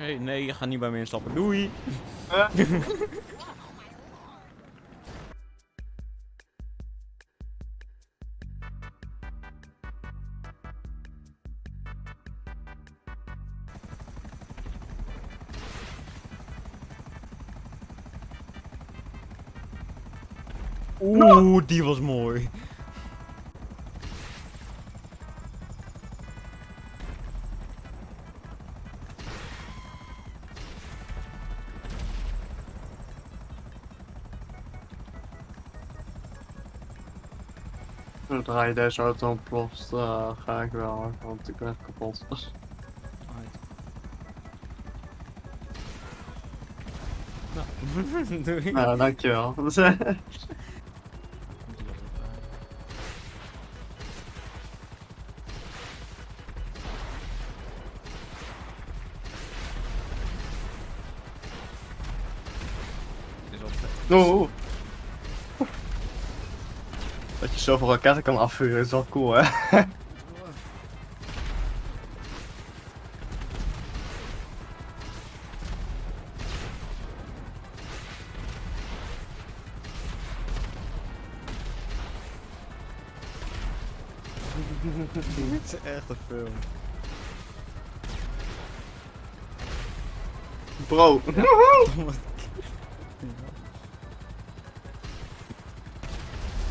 Oké, nee, je gaat niet bij me instappen. Doei. Oeh, die was mooi. Zodra je deze auto ontploft, uh, ga ik wel, want ik ben kapot. Nou, doei. Ja, dankjewel. Dit is wel vet. Oeh. Dat je zoveel raketten kan afvuren is wel cool, hè? Dit is echt een film. Bro.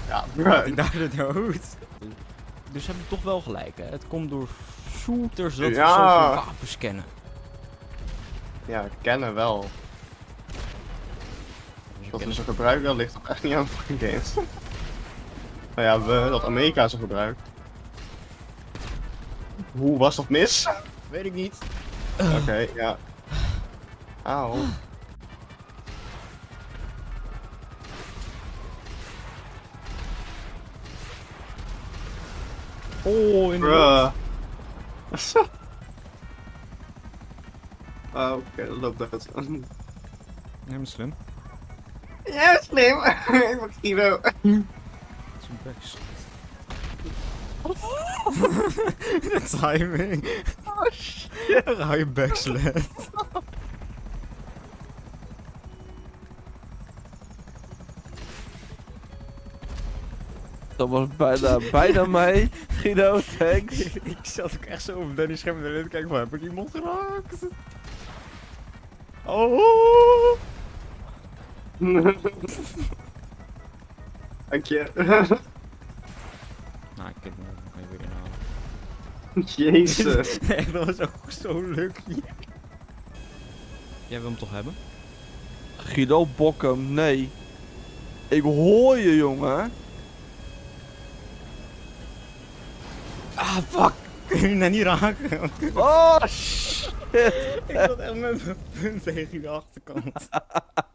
Ja, bro. Die daar de dood. Dus heb ik toch wel gelijk, hè? Het komt door shooters dat we Ja. zoveel wapens kennen. Ja, kennen wel. Dus Dat ik we ze gebruiken, dat ligt toch echt niet aan fucking games. nou ja, we, dat Amerika ze gebruikt. Hoe was dat mis? Weet ik niet. Oké, ja. Auw. Oh, in de Bruh. Ah, oké, dat loopt uit. Nee, maar slim. Ja, slim. Ik ben Guido. Dat is een backs. De timing. Oh shit. Dan hou Dat was bijna, bijna mij. Guido, thanks. ik zat ook echt zo op Danny scherm en te kijken van, heb ik iemand geraakt? Oh! Dank je. Nou, ik heb hem nog even weer inhalen. Jezus. Nee, dat was ook zo lucky. Jij wil hem toch hebben? Guido, bok hem. Nee. Ik hoor je, jongen. Ah, fuck! Kun je net niet raken? Oh, shit. ik zat echt met mijn punt tegen de achterkant.